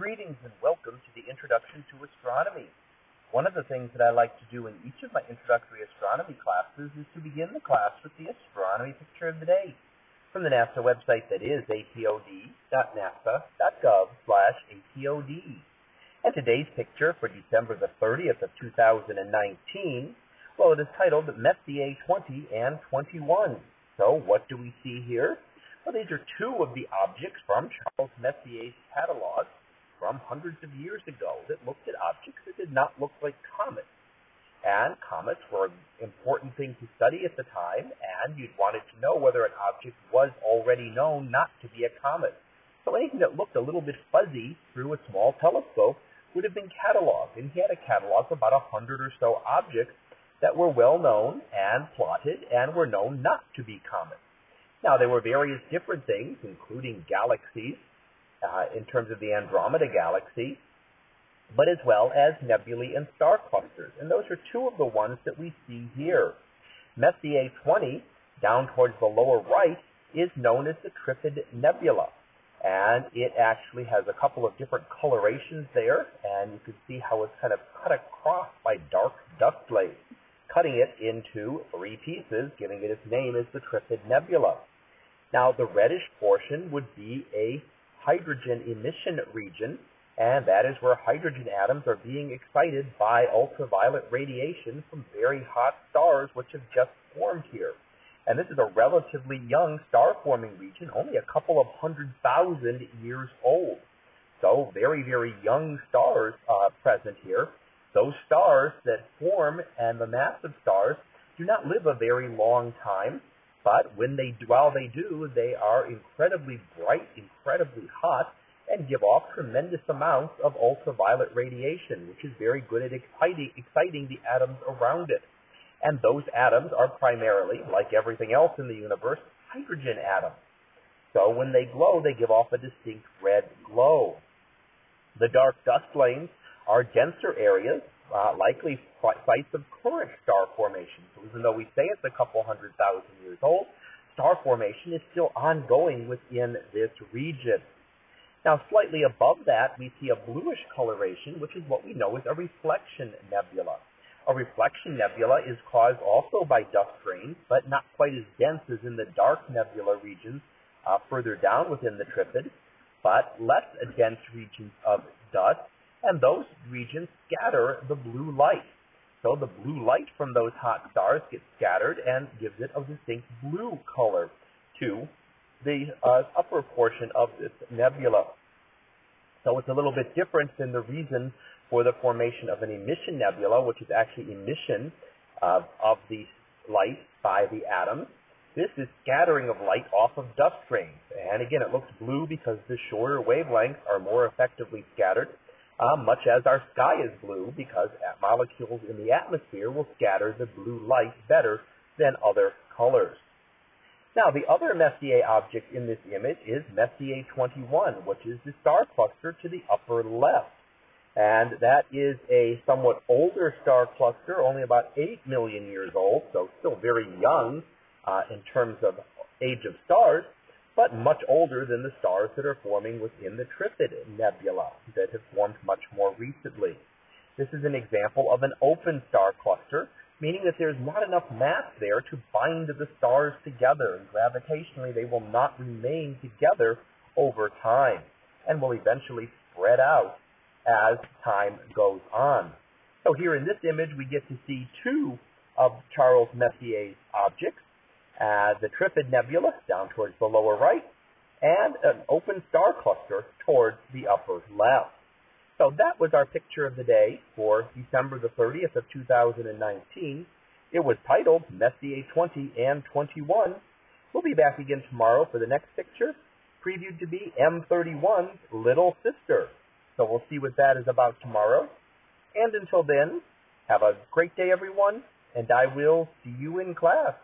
Greetings and welcome to the Introduction to Astronomy. One of the things that I like to do in each of my introductory astronomy classes is to begin the class with the astronomy picture of the day from the NASA website that is apod.nasa.gov slash apod. And today's picture for December the 30th of 2019, well, it is titled Messier 20 and 21. So what do we see here? Well, these are two of the objects from Charles Messier's catalog from hundreds of years ago that looked at objects that did not look like comets. And comets were an important thing to study at the time, and you'd wanted to know whether an object was already known not to be a comet. So anything that looked a little bit fuzzy through a small telescope would have been cataloged, and he had a catalog of about a hundred or so objects that were well known and plotted and were known not to be comets. Now, there were various different things, including galaxies uh, in terms of the Andromeda Galaxy, but as well as nebulae and star clusters. And those are two of the ones that we see here. Messier 20, down towards the lower right, is known as the Trifid Nebula. And it actually has a couple of different colorations there, and you can see how it's kind of cut across by dark dust layers, cutting it into three pieces, giving it its name as the Trifid Nebula. Now, the reddish portion would be a hydrogen emission region, and that is where hydrogen atoms are being excited by ultraviolet radiation from very hot stars which have just formed here. And this is a relatively young star forming region, only a couple of hundred thousand years old. So, very, very young stars uh, present here. Those stars that form and the massive stars do not live a very long time. But when they, while they do, they are incredibly bright, incredibly hot, and give off tremendous amounts of ultraviolet radiation, which is very good at exciting, exciting the atoms around it. And those atoms are primarily, like everything else in the universe, hydrogen atoms. So when they glow, they give off a distinct red glow. The dark dust lanes are denser areas uh, likely sites of current star formation. So even though we say it's a couple hundred thousand years old, star formation is still ongoing within this region. Now, slightly above that, we see a bluish coloration, which is what we know as a reflection nebula. A reflection nebula is caused also by dust grains, but not quite as dense as in the dark nebula regions uh, further down within the trifid, but less dense regions of dust and those regions scatter the blue light. So the blue light from those hot stars gets scattered and gives it a distinct blue color to the uh, upper portion of this nebula. So it's a little bit different than the reason for the formation of an emission nebula, which is actually emission uh, of the light by the atoms. This is scattering of light off of dust grains. And again, it looks blue because the shorter wavelengths are more effectively scattered uh, much as our sky is blue because molecules in the atmosphere will scatter the blue light better than other colors. Now, the other Messier object in this image is Messier 21, which is the star cluster to the upper left. And that is a somewhat older star cluster, only about 8 million years old, so still very young uh, in terms of age of stars but much older than the stars that are forming within the Trifid Nebula that have formed much more recently. This is an example of an open star cluster, meaning that there's not enough mass there to bind the stars together, and gravitationally they will not remain together over time, and will eventually spread out as time goes on. So here in this image, we get to see two of Charles Messier's objects, uh, the Trifid Nebula down towards the lower right, and an open star cluster towards the upper left. So that was our picture of the day for December the 30th of 2019. It was titled Messier 20 and 21. We'll be back again tomorrow for the next picture, previewed to be M31's little sister. So we'll see what that is about tomorrow. And until then, have a great day, everyone, and I will see you in class.